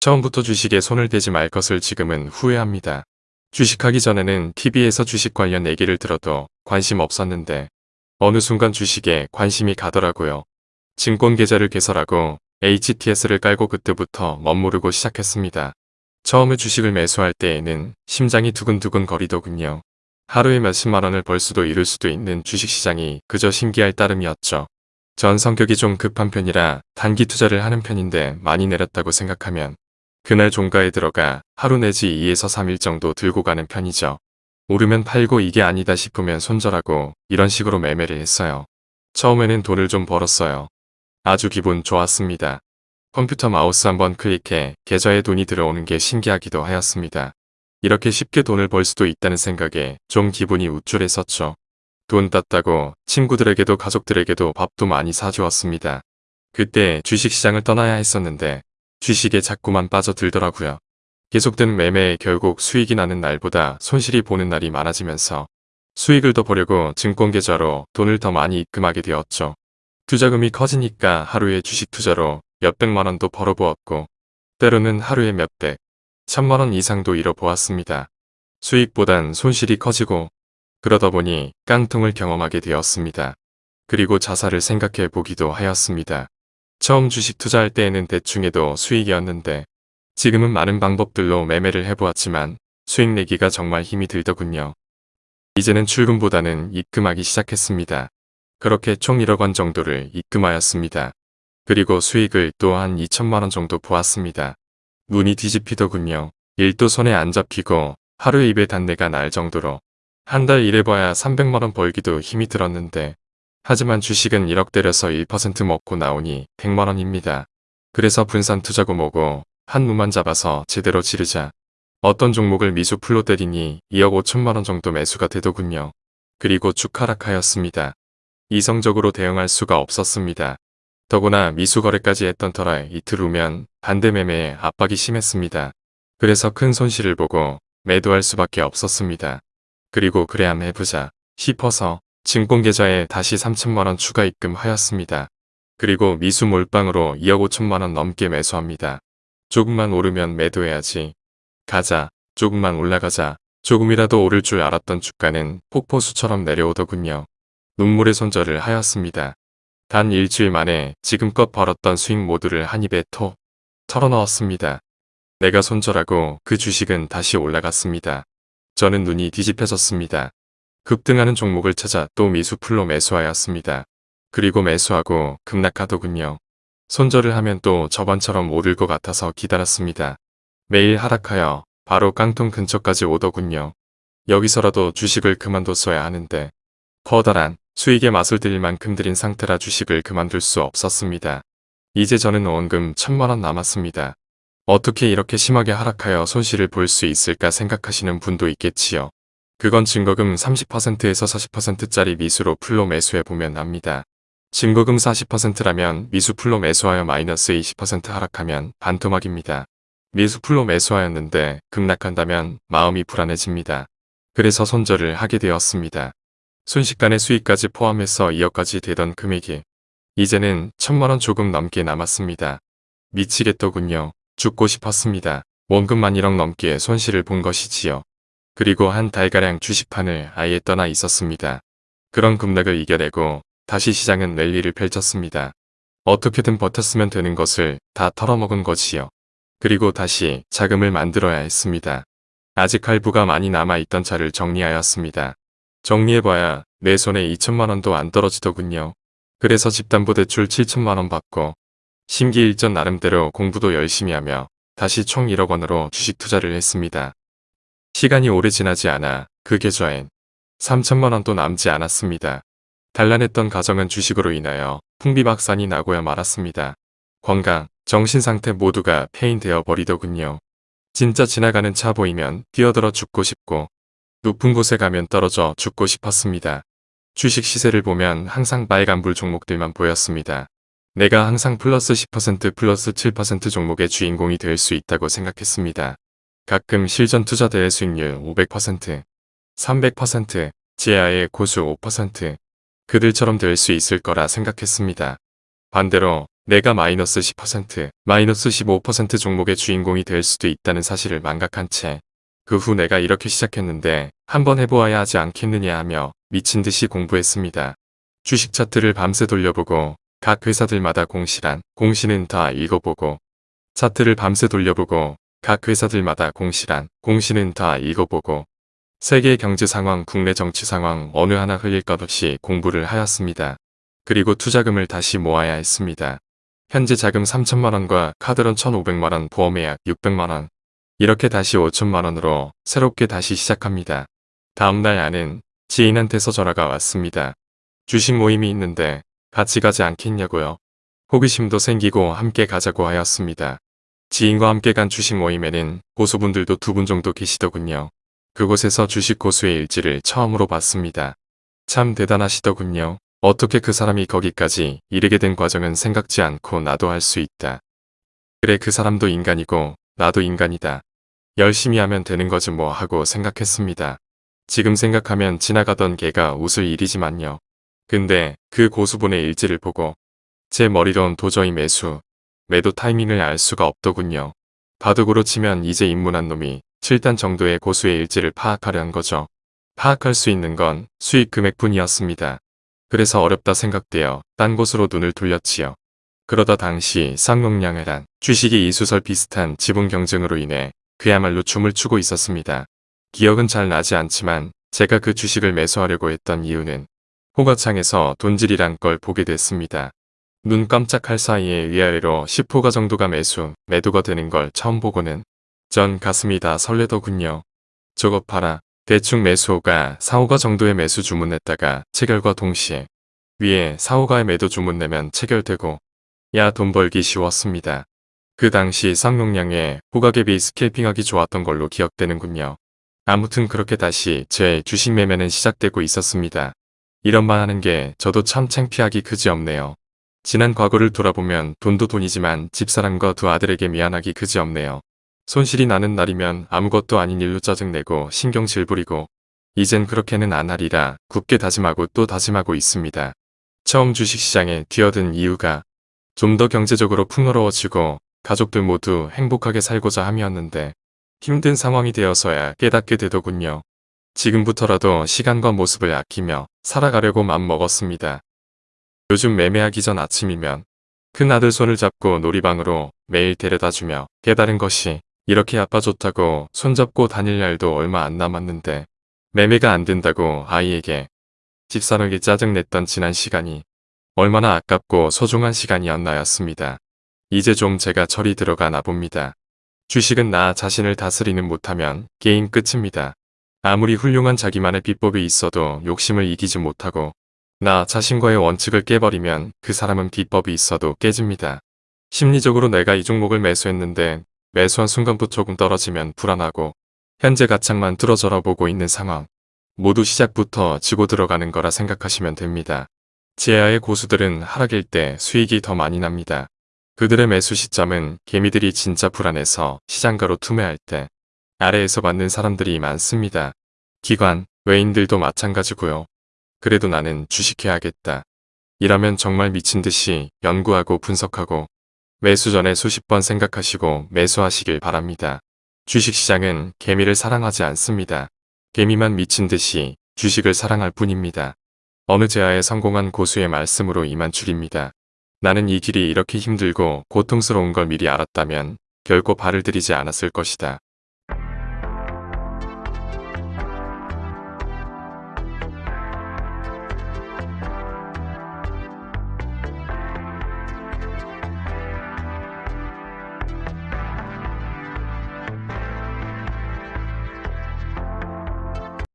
처음부터 주식에 손을 대지 말 것을 지금은 후회합니다. 주식하기 전에는 TV에서 주식 관련 얘기를 들어도 관심 없었는데 어느 순간 주식에 관심이 가더라고요. 증권 계좌를 개설하고 HTS를 깔고 그때부터 멋모르고 시작했습니다. 처음에 주식을 매수할 때에는 심장이 두근두근 거리더군요. 하루에 몇십만 원을 벌 수도 잃을 수도 있는 주식시장이 그저 신기할 따름이었죠. 전 성격이 좀 급한 편이라 단기 투자를 하는 편인데 많이 내렸다고 생각하면 그날 종가에 들어가 하루 내지 2에서 3일 정도 들고 가는 편이죠. 오르면 팔고 이게 아니다 싶으면 손절하고 이런 식으로 매매를 했어요. 처음에는 돈을 좀 벌었어요. 아주 기분 좋았습니다. 컴퓨터 마우스 한번 클릭해 계좌에 돈이 들어오는 게 신기하기도 하였습니다. 이렇게 쉽게 돈을 벌 수도 있다는 생각에 좀 기분이 우쭐했었죠. 돈 땄다고 친구들에게도 가족들에게도 밥도 많이 사주었습니다. 그때 주식시장을 떠나야 했었는데 주식에 자꾸만 빠져들더라고요. 계속된 매매에 결국 수익이 나는 날보다 손실이 보는 날이 많아지면서 수익을 더 보려고 증권계좌로 돈을 더 많이 입금하게 되었죠. 투자금이 커지니까 하루에 주식 투자로 몇백만 원도 벌어보았고 때로는 하루에 몇백, 천만 원 이상도 잃어보았습니다. 수익보단 손실이 커지고 그러다 보니 깡통을 경험하게 되었습니다. 그리고 자살을 생각해 보기도 하였습니다. 처음 주식 투자할 때에는 대충해도 수익이었는데 지금은 많은 방법들로 매매를 해보았지만 수익 내기가 정말 힘이 들더군요. 이제는 출금보다는 입금하기 시작했습니다. 그렇게 총 1억 원 정도를 입금하였습니다. 그리고 수익을 또 한 2천만 원 정도 보았습니다. 눈이 뒤집히더군요. 일도 손에 안 잡히고 하루에 입에 단내가 날 정도로 한 달 일해봐야 300만 원 벌기도 힘이 들었는데 하지만 주식은 1억 때려서 1% 먹고 나오니 100만원입니다. 그래서 분산 투자고 뭐고 한 무만 잡아서 제대로 지르자 어떤 종목을 미수 풀로 때리니 2억 5천만원 정도 매수가 되더군요. 그리고 쭉 하락하였습니다. 이성적으로 대응할 수가 없었습니다. 더구나 미수 거래까지 했던 터라 이틀 후면 반대 매매에 압박이 심했습니다. 그래서 큰 손실을 보고 매도할 수밖에 없었습니다. 그리고 그래야 해보자 싶어서 증권계좌에 다시 3천만원 추가 입금하였습니다. 그리고 미수 몰빵으로 2억 5천만원 넘게 매수합니다. 조금만 오르면 매도해야지. 가자. 조금만 올라가자. 조금이라도 오를 줄 알았던 주가는 폭포수처럼 내려오더군요. 눈물의 손절을 하였습니다. 단 일주일 만에 지금껏 벌었던 수익 모두를 한 입에 톡 털어넣었습니다. 내가 손절하고 그 주식은 다시 올라갔습니다. 저는 눈이 뒤집혀졌습니다. 급등하는 종목을 찾아 또 미수풀로 매수하였습니다. 그리고 매수하고 급락하더군요. 손절을 하면 또 저번처럼 오를 것 같아서 기다렸습니다. 매일 하락하여 바로 깡통 근처까지 오더군요. 여기서라도 주식을 그만뒀어야 하는데 커다란 수익의 맛을 들일 만큼 들인 상태라 주식을 그만둘 수 없었습니다. 이제 저는 원금 천만원 남았습니다. 어떻게 이렇게 심하게 하락하여 손실을 볼 수 있을까 생각하시는 분도 있겠지요. 그건 증거금 30%에서 40%짜리 미수로 풀로 매수해보면 압니다. 증거금 40%라면 미수 풀로 매수하여 마이너스 20% 하락하면 반토막입니다. 미수 풀로 매수하였는데 급락한다면 마음이 불안해집니다. 그래서 손절을 하게 되었습니다. 순식간에 수익까지 포함해서 2억까지 되던 금액이 이제는 천만원 조금 넘게 남았습니다. 미치겠더군요. 죽고 싶었습니다. 원금만 1억 넘게 손실을 본 것이지요. 그리고 한 달가량 주식판을 아예 떠나 있었습니다. 그런 급락을 이겨내고 다시 시장은 랠리를 펼쳤습니다. 어떻게든 버텼으면 되는 것을 다 털어먹은 거지요. 그리고 다시 자금을 만들어야 했습니다. 아직 할부가 많이 남아있던 차를 정리하였습니다. 정리해봐야 내 손에 2천만원도 안 떨어지더군요. 그래서 집담보대출 7천만원 받고 심기일전 나름대로 공부도 열심히 하며 다시 총 1억 원으로 주식 투자를 했습니다. 시간이 오래 지나지 않아 그 계좌엔 3천만 원도 남지 않았습니다. 단란했던 가정은 주식으로 인하여 풍비박산이 나고야 말았습니다. 건강, 정신상태 모두가 폐인되어 버리더군요. 진짜 지나가는 차 보이면 뛰어들어 죽고 싶고 높은 곳에 가면 떨어져 죽고 싶었습니다. 주식 시세를 보면 항상 빨간불 종목들만 보였습니다. 내가 항상 플러스 10% 플러스 7% 종목의 주인공이 될 수 있다고 생각했습니다. 가끔 실전 투자대회 수익률 500%, 300%, 제아의 고수 5%, 그들처럼 될 수 있을 거라 생각했습니다. 반대로 내가 마이너스 10%, 마이너스 15% 종목의 주인공이 될 수도 있다는 사실을 망각한 채 그 후 내가 이렇게 시작했는데 한번 해보아야 하지 않겠느냐 하며 미친 듯이 공부했습니다. 주식 차트를 밤새 돌려보고 각 회사들마다 공시란, 공시는 다 읽어보고 차트를 밤새 돌려보고 각 회사들마다 공시란, 공시는 다 읽어보고 세계 경제 상황, 국내 정치 상황 어느 하나 흘릴 것 없이 공부를 하였습니다. 그리고 투자금을 다시 모아야 했습니다. 현재 자금 3천만원과 카드론 1,500만원, 보험예약 600만원 이렇게 다시 5천만원으로 새롭게 다시 시작합니다. 다음날 아는 지인한테서 전화가 왔습니다. 주식 모임이 있는데 같이 가지 않겠냐고요. 호기심도 생기고 함께 가자고 하였습니다. 지인과 함께 간 주식 모임에는 고수분들도 두 분 정도 계시더군요. 그곳에서 주식 고수의 일지를 처음으로 봤습니다. 참 대단하시더군요. 어떻게 그 사람이 거기까지 이르게 된 과정은 생각지 않고 나도 할 수 있다. 그래 그 사람도 인간이고 나도 인간이다. 열심히 하면 되는 거지 뭐 하고 생각했습니다. 지금 생각하면 지나가던 개가 웃을 일이지만요. 근데 그 고수분의 일지를 보고 제 머리론 도저히 매수, 매도 타이밍을 알 수가 없더군요. 바둑으로 치면 이제 입문한 놈이 7단 정도의 고수의 일지를 파악하려는 거죠. 파악할 수 있는 건 수익 금액뿐이었습니다. 그래서 어렵다 생각되어 딴 곳으로 눈을 돌렸지요. 그러다 당시 쌍용량회란 주식이 이수설 비슷한 지분 경쟁으로 인해 그야말로 춤을 추고 있었습니다. 기억은 잘 나지 않지만 제가 그 주식을 매수하려고 했던 이유는 호가창에서 돈질이란 걸 보게 됐습니다. 눈 깜짝할 사이에 위아래로 10호가 정도가 매수, 매도가 되는 걸 처음 보고는 전 가슴이 다 설레더군요. 저것 봐라. 대충 매수호가 4호가 정도의 매수 주문했다가 체결과 동시에 위에 4호가의 매도 주문 내면 체결되고 야 돈 벌기 쉬웠습니다. 그 당시 쌍용량의 호가갭이 스케이핑하기 좋았던 걸로 기억되는군요. 아무튼 그렇게 다시 제 주식 매매는 시작되고 있었습니다. 이런 말 하는 게 저도 참 창피하기 그지없네요. 지난 과거를 돌아보면 돈도 돈이지만 집사람과 두 아들에게 미안하기 그지없네요. 손실이 나는 날이면 아무것도 아닌 일로 짜증내고 신경질 부리고 이젠 그렇게는 안 하리라 굳게 다짐하고 또 다짐하고 있습니다. 처음 주식시장에 뛰어든 이유가 좀 더 경제적으로 풍요로워지고 가족들 모두 행복하게 살고자 함이었는데 힘든 상황이 되어서야 깨닫게 되더군요. 지금부터라도 시간과 모습을 아끼며 살아가려고 맘먹었습니다. 요즘 매매하기 전 아침이면 큰 아들 손을 잡고 놀이방으로 매일 데려다주며 깨달은 것이 이렇게 아빠 좋다고 손잡고 다닐 날도 얼마 안 남았는데 매매가 안 된다고 아이에게 집사람에게 짜증냈던 지난 시간이 얼마나 아깝고 소중한 시간이었나였습니다. 이제 좀 제가 철이 들어가나 봅니다. 주식은 나 자신을 다스리는 못하면 게임 끝입니다. 아무리 훌륭한 자기만의 비법이 있어도 욕심을 이기지 못하고 나 자신과의 원칙을 깨버리면 그 사람은 비법이 있어도 깨집니다. 심리적으로 내가 이 종목을 매수했는데 매수한 순간부터 조금 떨어지면 불안하고 현재 가창만 뚫어져라 보고 있는 상황. 모두 시작부터 지고 들어가는 거라 생각하시면 됩니다. 제아의 고수들은 하락일 때 수익이 더 많이 납니다. 그들의 매수 시점은 개미들이 진짜 불안해서 시장가로 투매할 때 아래에서 받는 사람들이 많습니다. 기관, 외인들도 마찬가지고요. 그래도 나는 주식해야겠다. 이라면 정말 미친 듯이 연구하고 분석하고 매수 전에 수십 번 생각하시고 매수하시길 바랍니다. 주식시장은 개미를 사랑하지 않습니다. 개미만 미친 듯이 주식을 사랑할 뿐입니다. 어느 제아에 성공한 고수의 말씀으로 이만 줄입니다. 나는 이 길이 이렇게 힘들고 고통스러운 걸 미리 알았다면 결코 발을 들이지 않았을 것이다.